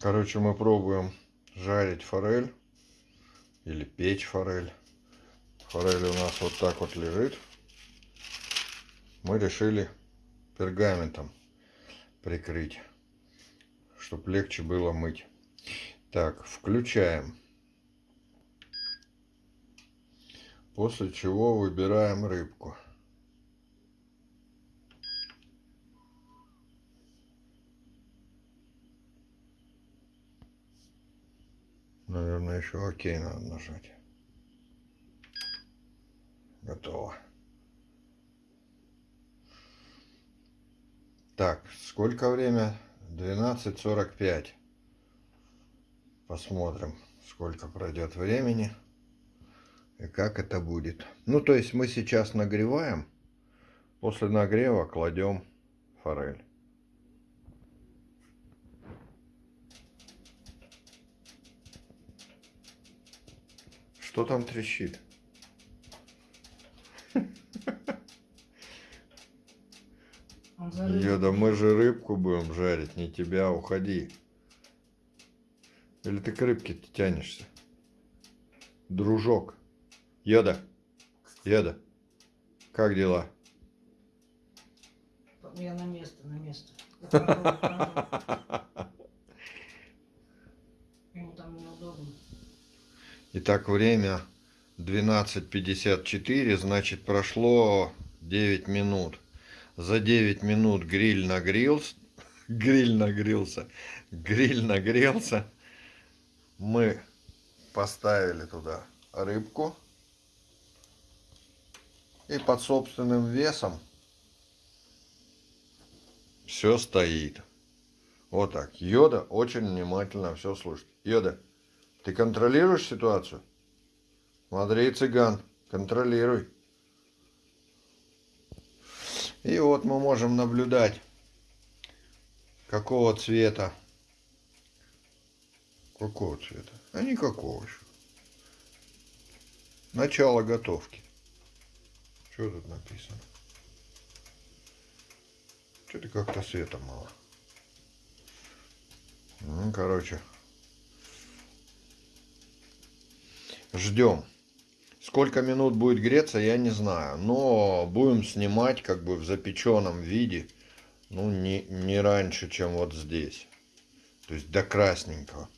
Короче, мы пробуем жарить форель или печь форель. Форель у нас вот так вот лежит. Мы решили пергаментом прикрыть, чтобы легче было мыть. Так, включаем. После чего выбираем рыбку. Наверное, еще окей надо нажать. Готово. Так, сколько время? 12.45. Посмотрим, сколько пройдет времени и как это будет. Ну, то есть мы сейчас нагреваем. После нагрева кладем форель. Что там трещит? Йода, мы же рыбку будем жарить, не тебя, уходи. Или ты к рыбке -то тянешься? Дружок. Йода. Йода. Как дела? Я на место, на место. Итак, время 12.54, значит прошло 9 минут. За 9 минут гриль нагрелся, гриль нагрелся, гриль нагрелся. Мы поставили туда рыбку. И под собственным весом все стоит. Вот так. Йода очень внимательно все слушает. Йода, ты контролируешь ситуацию? Смотри, цыган, контролируй. И вот мы можем наблюдать, какого цвета. Какого цвета? А никакого еще. Начало готовки. Что тут написано? Что-то как-то света мало. Ну, короче. Ждем. Сколько минут будет греться, я не знаю. Но будем снимать как бы в запеченном виде. Ну, не, не раньше, чем вот здесь. То есть до красненького.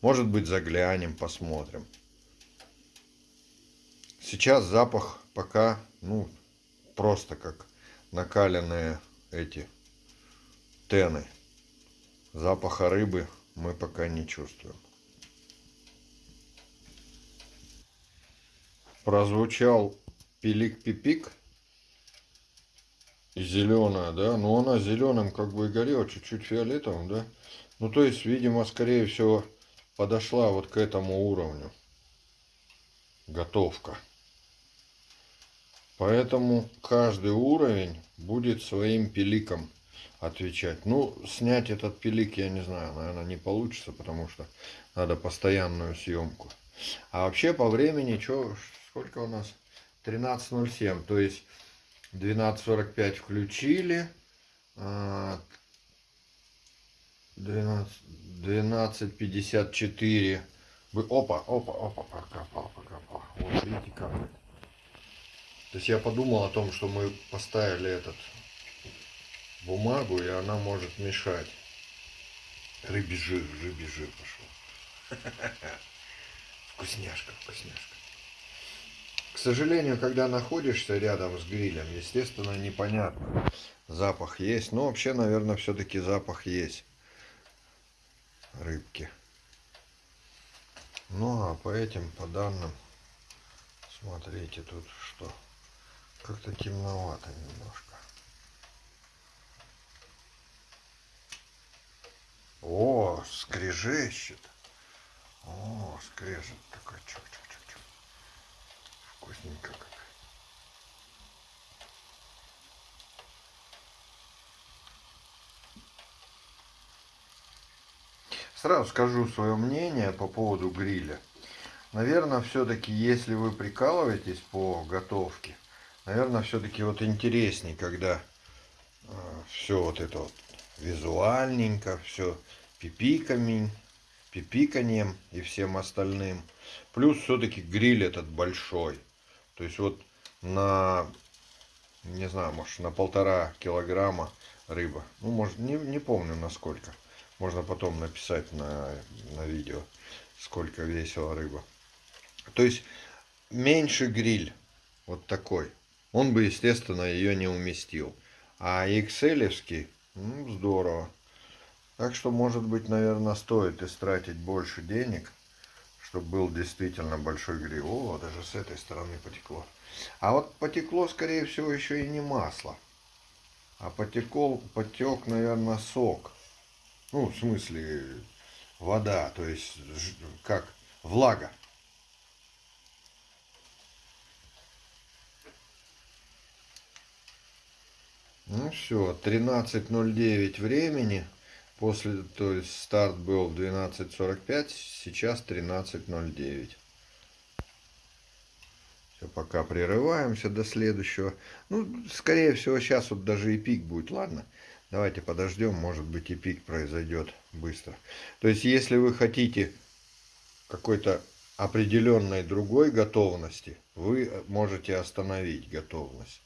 Может быть, заглянем, посмотрим. Сейчас запах пока, ну, просто как накаленные эти тены. Запаха рыбы мы пока не чувствуем. Прозвучал пилик-пипик. Зеленая, да? Но она зеленым как бы и горела, чуть-чуть фиолетовым, да? Ну, то есть, видимо, скорее всего, подошла вот к этому уровню. Готовка. Поэтому каждый уровень будет своим пиликом отвечать. Ну, снять этот пилик, я не знаю, наверное, не получится, потому что надо постоянную съемку. А вообще по времени, что, сколько у нас? 13.07, то есть 12.45 включили, 12.54, опа, опа, опа, покопал, покопал, вот видите как. То есть я подумал о том, что мы поставили этот бумагу, и она может мешать. Рыбий жир, рыбий жир пошел. Вкусняшка, вкусняшка. К сожалению, когда находишься рядом с грилем, естественно, непонятно. Запах есть. Но вообще, наверное, все-таки запах есть. Рыбки. Ну, а по этим, по данным, смотрите тут что. Как-то темновато немножко. О, скрежещет. О, скрежет такой. Чук -чук -чук -чук. Вкусненько как. Сразу скажу свое мнение по поводу гриля. Наверное, все-таки, если вы прикалываетесь по готовке, наверное, все-таки вот интересней, когда э, все вот это вот визуальненько, все пипиками пипиканьем и всем остальным. Плюс все-таки гриль этот большой. То есть вот на, не знаю, может на полтора килограмма рыба. Ну, может, не, не помню насколько. Можно потом написать на, на видео, сколько весила рыба. То есть меньше гриль, вот такой, он бы, естественно, ее не уместил. А XL, ну, здорово. Так что, может быть, наверное, стоит истратить больше денег, чтобы был действительно большой гриль. О, даже с этой стороны потекло. А вот потекло, скорее всего, еще и не масло. А потекол, потек, наверное, сок. Ну, в смысле, вода, то есть, как, влага. Ну все, 13.09 времени. После, то есть старт был в 12.45, сейчас 13.09. Все, пока прерываемся до следующего. Ну, скорее всего, сейчас вот даже и пик будет, ладно? Давайте подождем, может быть и пик произойдет быстро. То есть, если вы хотите какой-то определенной другой готовности, вы можете остановить готовность.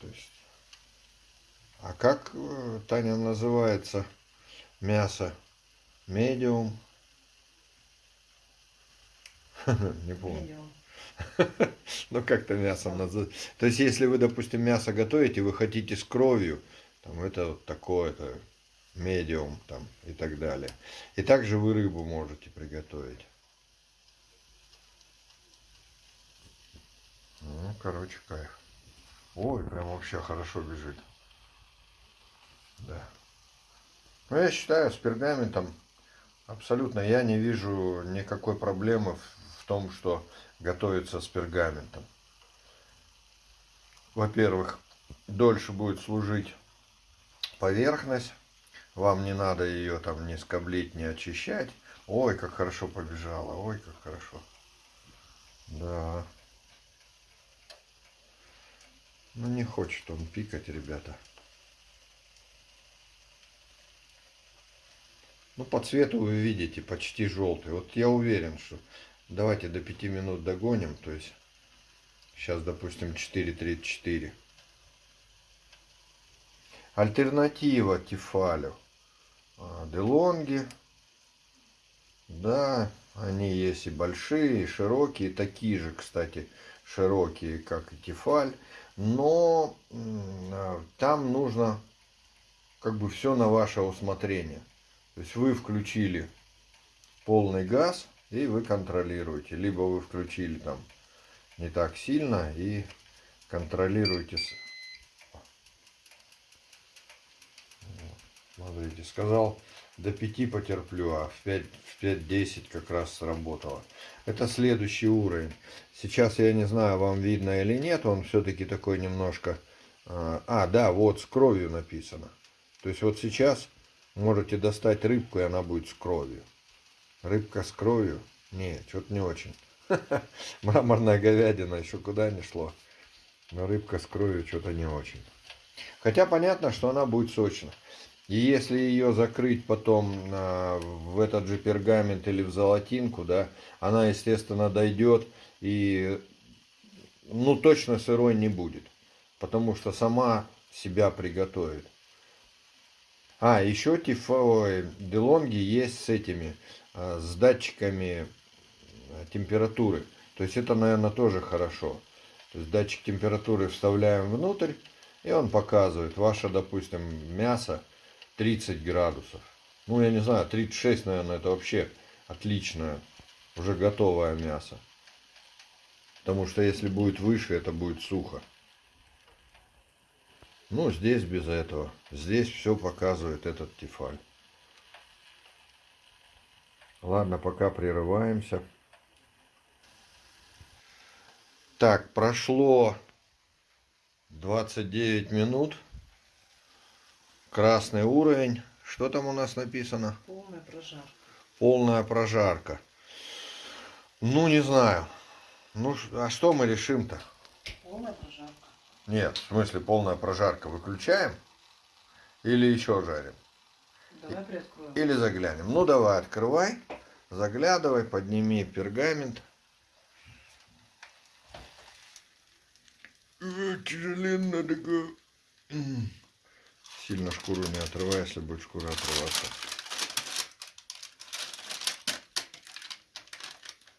То есть, а как, э, Таня, называется мясо? Медиум? Не помню. Ну, как-то мясом называют. То есть, если вы, допустим, мясо готовите, вы хотите с кровью, там, это вот такое-то, медиум, там, и так далее. И также вы рыбу можете приготовить. Ну, короче, кайф. Ой, прям вообще хорошо бежит. Да. Ну, я считаю, с пергаментом абсолютно я не вижу никакой проблемы в том, что готовится с пергаментом. Во-первых, дольше будет служить поверхность. Вам не надо ее там не скоблить, не очищать. Ой, как хорошо побежала. Ой, как хорошо. Да. Ну не хочет он пикать, ребята. Ну по цвету вы видите почти желтый. Вот я уверен, что давайте до 5 минут догоним. То есть сейчас, допустим, 4.34. Альтернатива Тефалю. А, Делонги. Да, они есть и большие, и широкие. Такие же, кстати, широкие, как и Тефаль но а, там нужно как бы все на ваше усмотрение. То есть вы включили полный газ и вы контролируете. Либо вы включили там не так сильно и контролируете. Смотрите, сказал до 5 потерплю, а в 5 в 5-10 как раз сработало. Это следующий уровень. Сейчас я не знаю, вам видно или нет, он все-таки такой немножко... А, а, да, вот с кровью написано. То есть вот сейчас можете достать рыбку, и она будет с кровью. Рыбка с кровью? Не, что-то не очень. Мраморная говядина еще куда не шло. Но рыбка с кровью что-то не очень. Хотя понятно, что она будет сочная. И если ее закрыть потом а, в этот же пергамент или в золотинку, да, она, естественно, дойдет и, ну, точно сырой не будет. Потому что сама себя приготовит. А, еще тифовые делонги есть с этими, а, с датчиками а, температуры. То есть это, наверное, тоже хорошо. То есть датчик температуры вставляем внутрь, и он показывает, ваше, допустим, мясо 30 градусов. Ну, я не знаю, 36, наверное, это вообще отличное, уже готовое мясо. Потому что если будет выше, это будет сухо. Ну, здесь без этого. Здесь все показывает этот тефаль. Ладно, пока прерываемся. Так, прошло 29 минут. Красный уровень. Что там у нас написано? Полная прожарка. Полная прожарка. Ну, не знаю. Ну, а что мы решим-то? Полная прожарка. Нет, в смысле полная прожарка. Выключаем? Или еще жарим? Давай приоткроем. Или заглянем. Ну давай, открывай, заглядывай, подними пергамент. Тяжеленная такая. Сильно шкуру не отрывай, если будет шкура отрываться.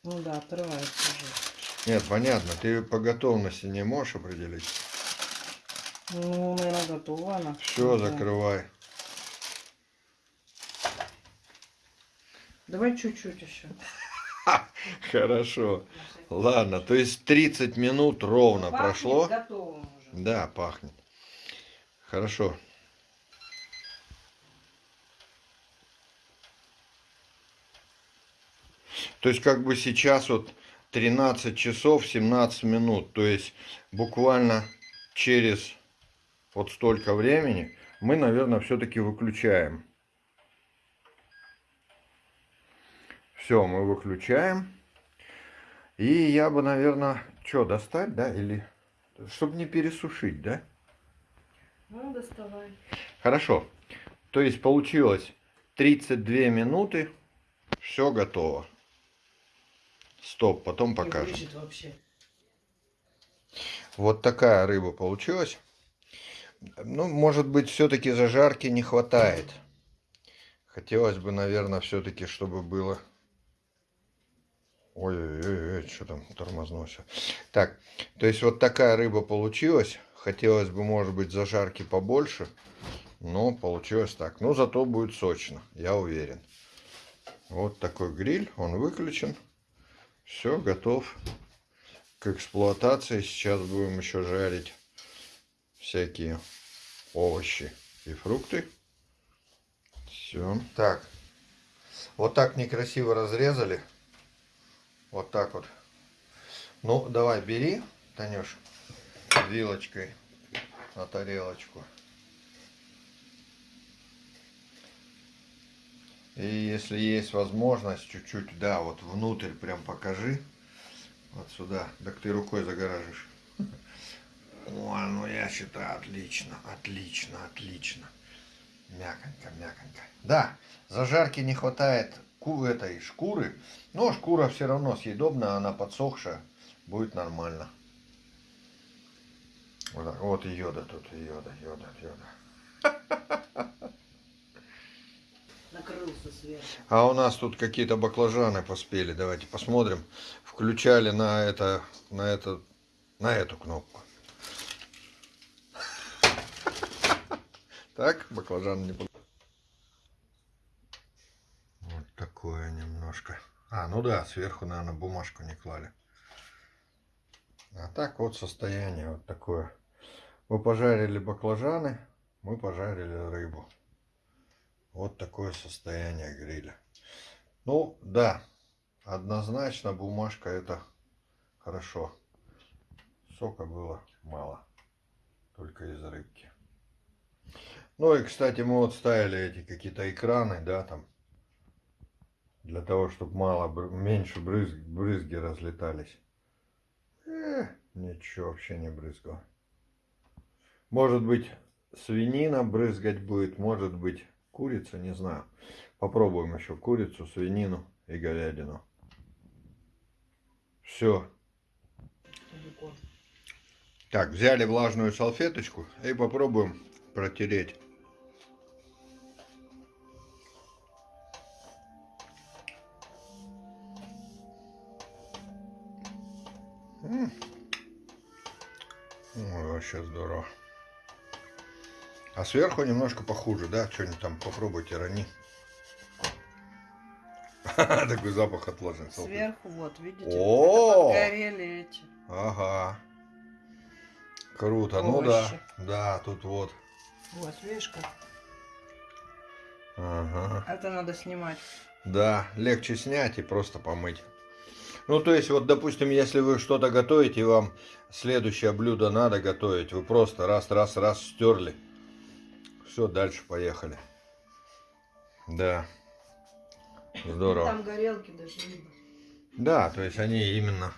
Ну да, отрывается уже. Нет, понятно, ты по готовности не можешь определить. Ну, наверное, готова она. Все, да. закрывай. Давай чуть-чуть еще. Хорошо. Ладно, то есть 30 минут ровно прошло. Готовым уже. Да, пахнет. Хорошо. То есть как бы сейчас вот 13 часов 17 минут. То есть буквально через вот столько времени мы, наверное, все-таки выключаем. Все, мы выключаем. И я бы, наверное, что, достать, да? Или чтобы не пересушить, да? Ну, доставай. Хорошо. То есть получилось 32 минуты. Все готово. Стоп, потом покажем. Вот такая рыба получилась. Ну, может быть, все-таки зажарки не хватает. Хотелось бы, наверное, все-таки, чтобы было... Ой-ой-ой, что там тормознулся. Так, то есть вот такая рыба получилась. Хотелось бы, может быть, зажарки побольше. Но получилось так. Но зато будет сочно, я уверен. Вот такой гриль, он выключен. Все, готов к эксплуатации. Сейчас будем еще жарить всякие овощи и фрукты. Все. Так. Вот так некрасиво разрезали. Вот так вот. Ну, давай, бери, Танюш, вилочкой на тарелочку. И если есть возможность, чуть-чуть, да, вот внутрь прям покажи. Вот сюда. Так ты рукой загораживаешь. О, ну я считаю, отлично, отлично, отлично. Мяконько, мяконько. Да, зажарки не хватает этой шкуры, но шкура все равно съедобна, она подсохшая, будет нормально. Вот, так. вот и йода тут, и йода, йода, йода. Накрылся сверху. А у нас тут какие-то баклажаны поспели. Давайте посмотрим. Включали на это, на это, на эту кнопку. Так, баклажан не Вот такое немножко. А, ну да, сверху, наверное, бумажку не клали. А так вот состояние вот такое. Мы пожарили баклажаны, мы пожарили рыбу. Вот такое состояние гриля. Ну, да, однозначно бумажка это хорошо. Сока было мало, только из рыбки. Ну и, кстати, мы вот ставили эти какие-то экраны, да, там, для того, чтобы мало, меньше брызг, брызги разлетались. Э, ничего вообще не брызгало. Может быть, свинина брызгать будет, может быть, курица, не знаю. Попробуем еще курицу, свинину и говядину. Все. Так, взяли влажную салфеточку и попробуем протереть. М. Ой, вообще здорово. А сверху немножко похуже, да? Что-нибудь там попробуйте, рони. Такой запах отложен. Сверху, вот, видите? О! Эти. Ага. Круто. Ну да. Да, тут вот. Вот, видишь как? Ага. Это надо снимать. Да, легче снять и просто помыть. Ну, то есть, вот, допустим, если вы что-то готовите, и вам следующее блюдо надо готовить, вы просто раз, раз, раз стерли. Все, дальше поехали. Да. Здорово. Там горелки даже видно. Да, то есть они именно...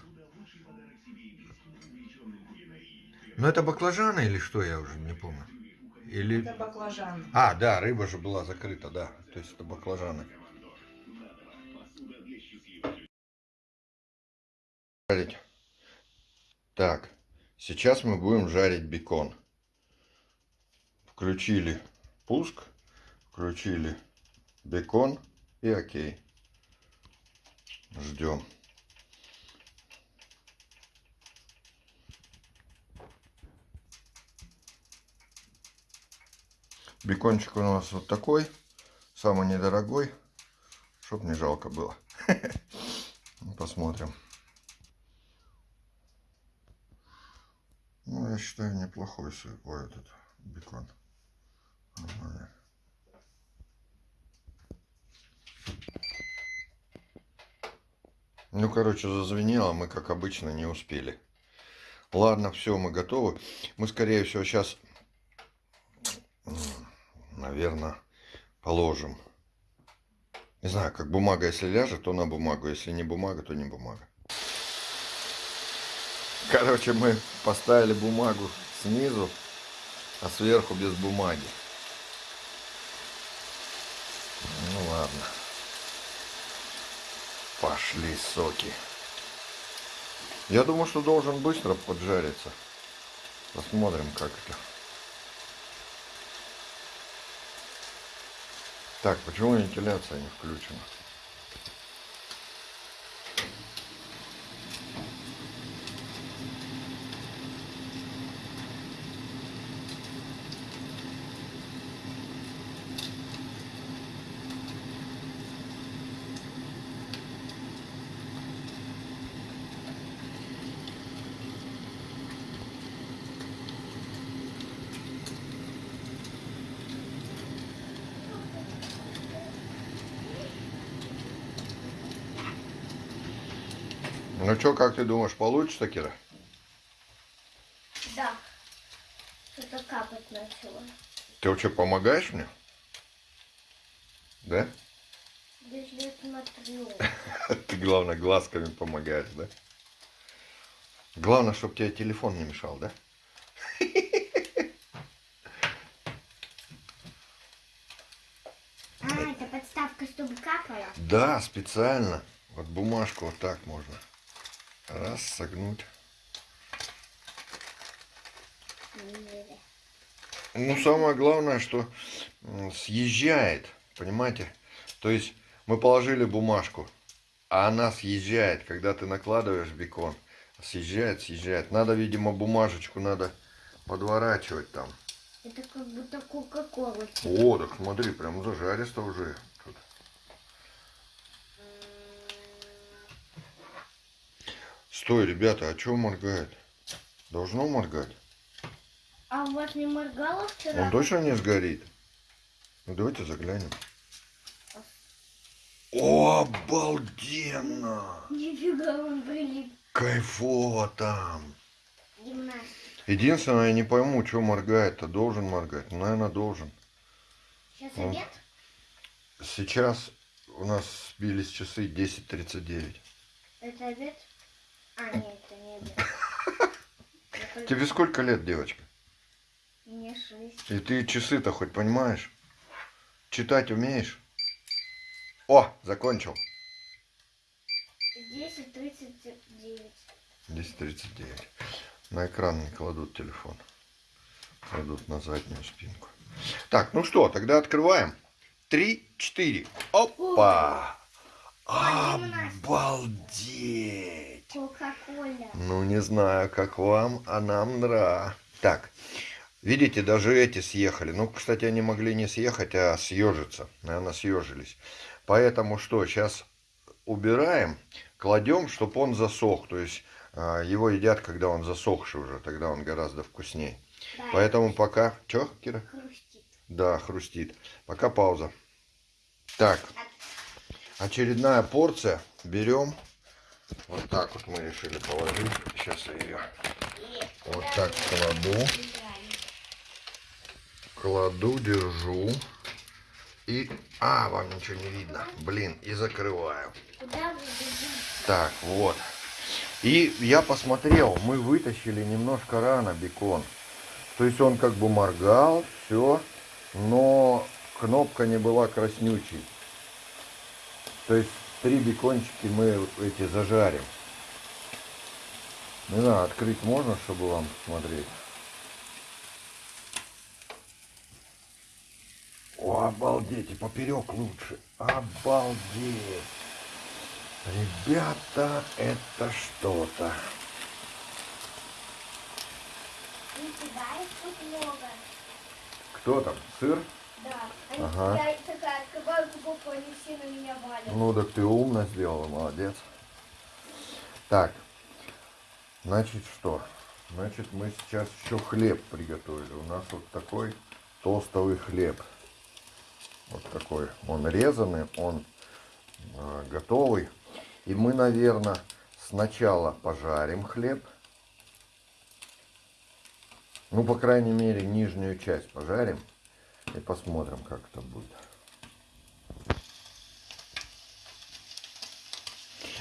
Ну, это баклажаны или что, я уже не помню. или... Это баклажан. А, да, рыба же была закрыта, да. То есть это баклажаны. Жарить. Так, сейчас мы будем жарить бекон. Включили пуск, включили бекон и окей. Ждем. Бекончик у нас вот такой, самый недорогой, чтоб не жалко было. Посмотрим. Ну, я считаю, неплохой. Ой, этот бекон. Ну, короче, зазвенело, мы, как обычно, не успели. Ладно, все, мы готовы. Мы, скорее всего, сейчас, наверное, положим. Не знаю, как бумага, если ляжет, то на бумагу. Если не бумага, то не бумага. Короче, мы поставили бумагу снизу, а сверху без бумаги. Ну ладно. Пошли соки. Я думаю, что должен быстро поджариться. Посмотрим, как это. Так, почему вентиляция не включена? Ну что, как ты думаешь, получится, Кира? Да. Что-то капать начало. Ты вообще помогаешь мне? Да? Даже я смотрю. Ты, главное, глазками помогаешь, да? Главное, чтобы тебе телефон не мешал, да? А, это подставка, чтобы капало. Да, специально. Вот бумажку вот так можно. Раз, согнуть. Ну, самое главное, что съезжает, понимаете? То есть мы положили бумажку, а она съезжает, когда ты накладываешь бекон. Съезжает, съезжает. Надо, видимо, бумажечку надо подворачивать там. Это как будто Кока-Кола. О, так смотри, прям зажаристо уже. Стой, ребята, а что моргает? Должно моргать? А у вас не моргало вчера? Он точно не сгорит? Ну давайте заглянем. О, обалденно! Нифига он прилип. Кайфово там. Единственное, я не пойму, что моргает-то. Должен моргать? Ну, наверное, должен. Сейчас обед? Сейчас у нас сбились часы 10.39. Это обед? А, нет, это не только- Тебе сколько лет, девочка? Мне шесть. И ты часы-то хоть понимаешь? Читать умеешь? О, закончил. Десять тридцать девять. 10.39. На экран не кладут телефон. Кладут на заднюю спинку. Так, ну что, тогда открываем. Три, четыре. Опа! Обалдеть! Кока-кола. Ну, не знаю, как вам, а нам нра. Так, видите, даже эти съехали. Ну, кстати, они могли не съехать, а съежиться. Наверное, съежились. Поэтому что, сейчас убираем, кладем, чтобы он засох. То есть а, его едят, когда он засохший уже, тогда он гораздо вкуснее. Да, Поэтому пока... Че, Кира? хрустит. Да, хрустит. Пока пауза. Так, очередная порция. Берем. Вот так вот мы решили положить. Сейчас я ее вот так кладу. Кладу, держу. И... А, вам ничего не видно. Блин, и закрываю. Так, вот. И я посмотрел, мы вытащили немножко рано бекон. То есть он как бы моргал, все, но кнопка не была краснючей. То есть три бекончики мы эти зажарим. Не знаю, открыть можно, чтобы вам смотреть. О, обалдеть, и поперек лучше. Обалдеть. Ребята, это что-то. Кто там? Сыр? Да. Ага. Я такая открываю упаковку, они все на меня валят. Ну, так ты умно сделала, молодец. Так, значит что? Значит, мы сейчас еще хлеб приготовили. У нас вот такой тостовый хлеб. Вот такой. Он резанный, он э, готовый. И мы, наверное, сначала пожарим хлеб. Ну, по крайней мере, нижнюю часть пожарим. И посмотрим, как это будет.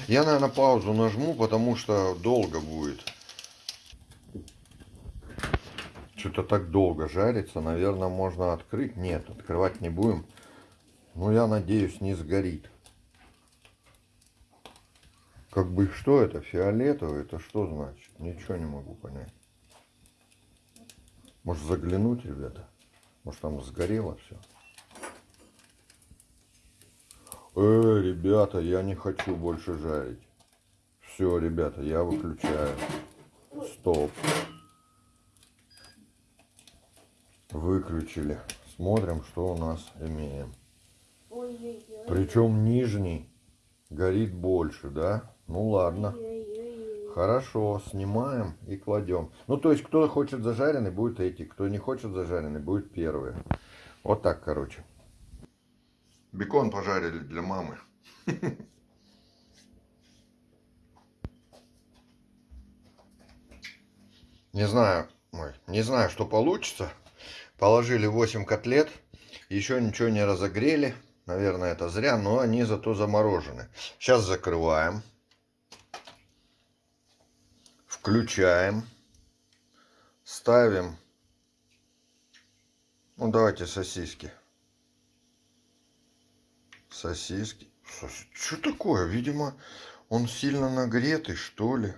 Я, наверное, паузу нажму, потому что долго будет. Что-то так долго жарится. Наверное, можно открыть. Нет, открывать не будем. Ну, я надеюсь, не сгорит. Как бы что это? Фиолетовый? Это что значит? Ничего не могу понять. Может заглянуть, ребята? Может там сгорело все? Э, ребята, я не хочу больше жарить. Все, ребята, я выключаю. Стоп. Выключили. Смотрим, что у нас имеем. Причем нижний горит больше, да? Ну ладно. Хорошо, снимаем и кладем. Ну, то есть, кто хочет зажаренный, будет эти. Кто не хочет зажаренный, будет первые. Вот так, короче. Бекон пожарили для мамы. Не знаю, ой, не знаю, что получится. Положили 8 котлет. Еще ничего не разогрели. Наверное, это зря, но они зато заморожены. Сейчас закрываем. Включаем. Ставим. Ну, давайте сосиски. Сосиски. Что такое? Видимо, он сильно нагретый, что ли.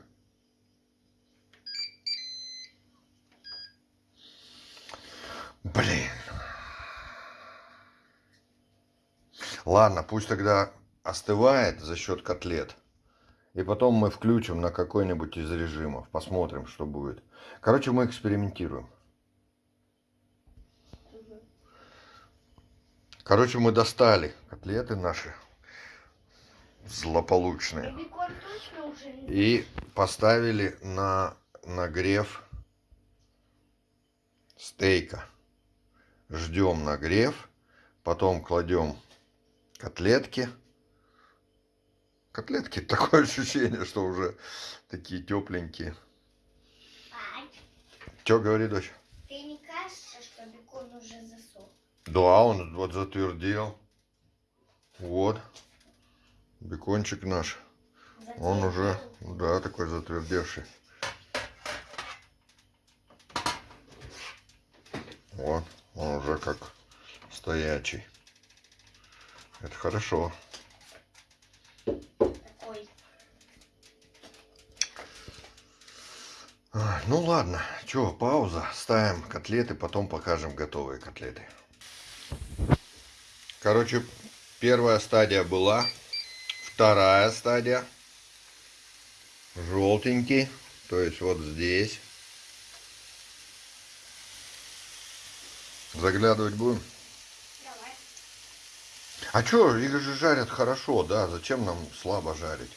Блин. Ладно, пусть тогда остывает за счет котлет. И потом мы включим на какой-нибудь из режимов. Посмотрим, что будет. Короче, мы экспериментируем. Короче, мы достали котлеты наши злополучные. И поставили на нагрев стейка. Ждем нагрев. Потом кладем котлетки. Котлетки, такое ощущение, что уже такие тепленькие. Что говорит дочь? ты не кажется, что бекон уже засох? Да, он вот затвердел. Вот. Бекончик наш. Он уже, да, такой затвердевший. Вот, он уже как стоячий. Это хорошо. Такой. А, Ну ладно, что, пауза. Ставим котлеты, потом покажем готовые котлеты. Короче, первая стадия была. Вторая стадия. Желтенький. То есть вот здесь. Заглядывать будем? Давай. А чё, их же жарят хорошо, да? Зачем нам слабо жарить?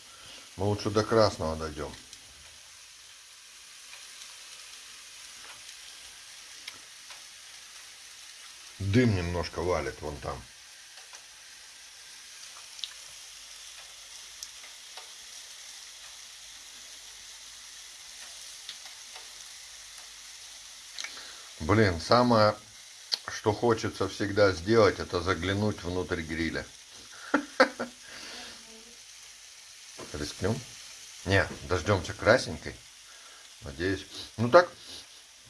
Мы лучше до красного дойдем. Дым немножко валит вон там. Блин, самое, что хочется всегда сделать, это заглянуть внутрь гриля. Рискнем? Не, дождемся красненькой. Надеюсь. Ну так,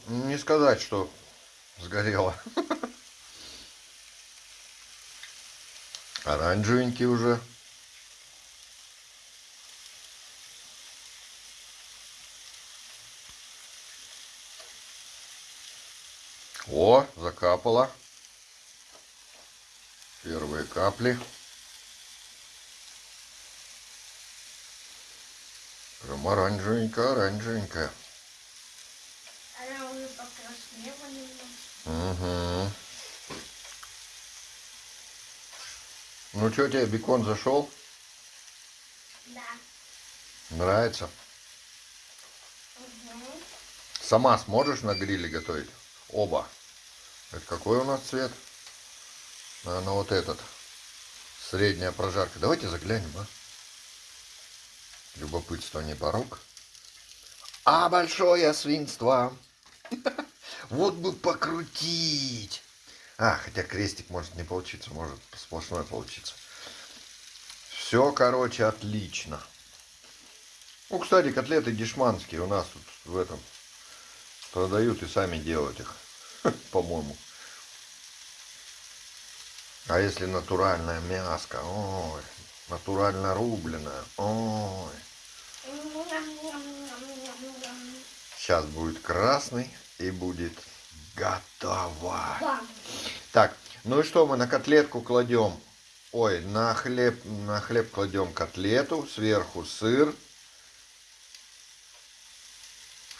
Не сказать, что сгорело. Оранжевенький уже. О, закапало. Первые капли. Прям оранжевенькая, оранжевенькая. Она уже покраснела немного. Угу. Ну что, тебе бекон зашел? Да. Нравится? Угу. Сама сможешь на гриле готовить? Оба. Это какой у нас цвет? Наверное, вот этот. Средняя прожарка. Давайте заглянем, а? Любопытство не порог. А большое свинство. Вот бы покрутить. А, хотя крестик может не получиться, может сплошной получиться. Все, короче, отлично. Ну, кстати, котлеты дешманские у нас тут в этом продают и сами делают их, по-моему. А если натуральная мяско, ой, натурально рубленая, ой. Сейчас будет красный и будет готово. Бам. Так, ну и что мы на котлетку кладем? Ой, на хлеб, на хлеб кладем котлету, сверху сыр.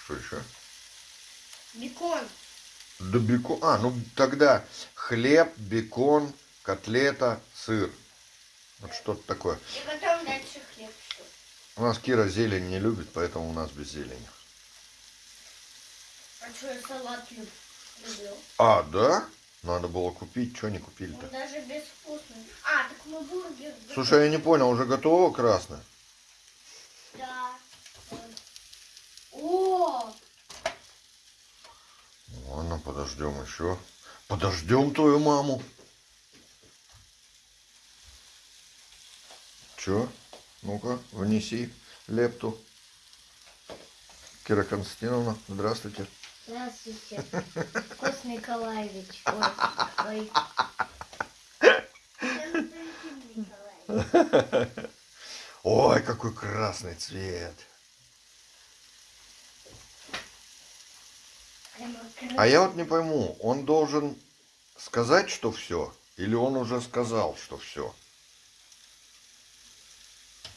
Что еще? Бекон. Да бекон. А, ну тогда хлеб, бекон, котлета, сыр. Вот что-то такое. И потом дальше хлеб. У нас Кира зелень не любит, поэтому у нас без зелени. А что я салат люб- А, да? Надо было купить, что не купили-то? даже безвкусный. А, так мы бургер. Слушай, я не понял, уже готово красное? Да. О, Ладно, подождем еще. Подождем твою маму. Че? Ну-ка, внеси лепту. Кира Константиновна, здравствуйте. Здравствуйте. Кост Николаевич. Ой, ой. Ой, какой красный цвет. А я вот не пойму, он должен сказать, что все, или он уже сказал, что все?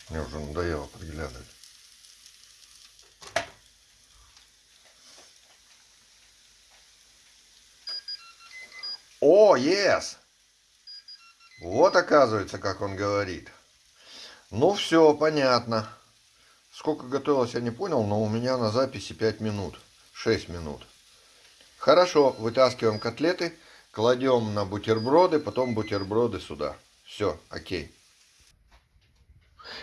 Мне уже надоело подглядывать. О, yes! Вот оказывается, как он говорит. Ну все, понятно. Сколько готовилось, я не понял, но у меня на записи 5 минут. 6 минут. Хорошо, вытаскиваем котлеты, кладем на бутерброды, потом бутерброды сюда. Все, окей.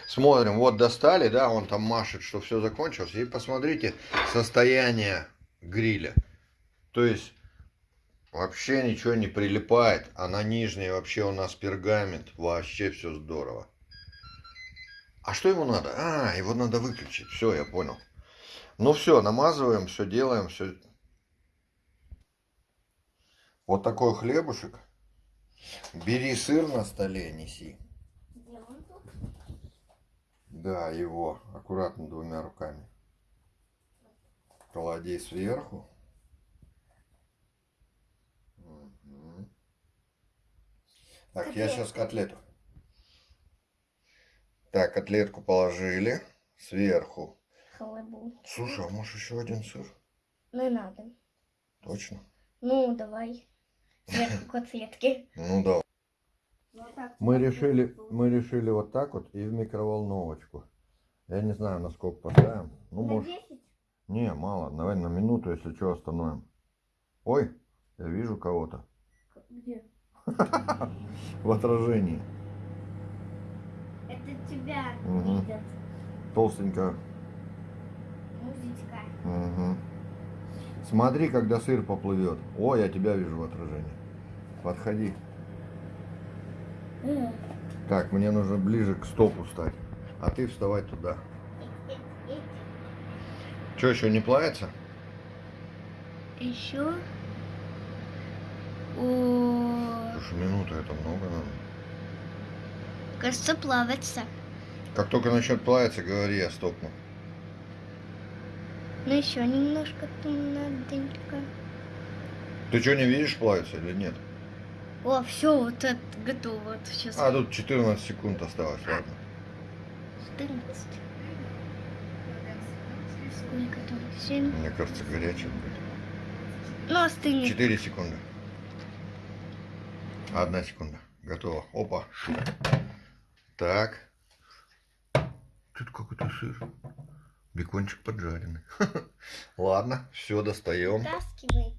Смотрим, вот достали, да, он там машет, что все закончилось. И посмотрите состояние гриля. То есть вообще ничего не прилипает, а на нижней вообще у нас пергамент. Вообще все здорово. А что ему надо? А, его надо выключить. Все, я понял. Ну все, намазываем, все делаем, все вот такой хлебушек. Бери сыр на столе, неси. Да, его. Аккуратно двумя руками. Клади сверху. Так, я сейчас котлету. Так, котлетку положили сверху. Хлебу. Слушай, а может еще один сыр? Не надо. Точно? Ну, давай. Сверху котлетки. Ну да. Вот так. Мы решили, мы решили вот так вот и в микроволновочку. Я не знаю, насколько поставим. Ну, На может. 10? Не, мало. Давай на минуту, если что, остановим. Ой, я вижу кого-то. Где? В отражении. Это тебя Мгм. видят. Толстенько. Музычка. Мгм. Смотри, когда сыр поплывет. О, я тебя вижу в отражении. Подходи. Э, Так, мне нужно ближе к стопу стать. А ты вставай туда. Что, еще не плавится? Еще. О, Слушай, минута это много надо. кажется, плавится. Как только начнет плавиться, говори, я стопну. Ну еще немножко наденько. Ты что, не видишь, плавится или нет? О, все, вот это готово. Вот сейчас. А, тут 14 секунд осталось, ладно. 14. Сколько там? 7. Мне кажется, горячий будет. Ну, остынет. 4 секунды. Одна секунда. Готово. Опа. Так. Тут какой-то сыр. Бекончик поджаренный. Ладно, все, достаем. Вытаскивай.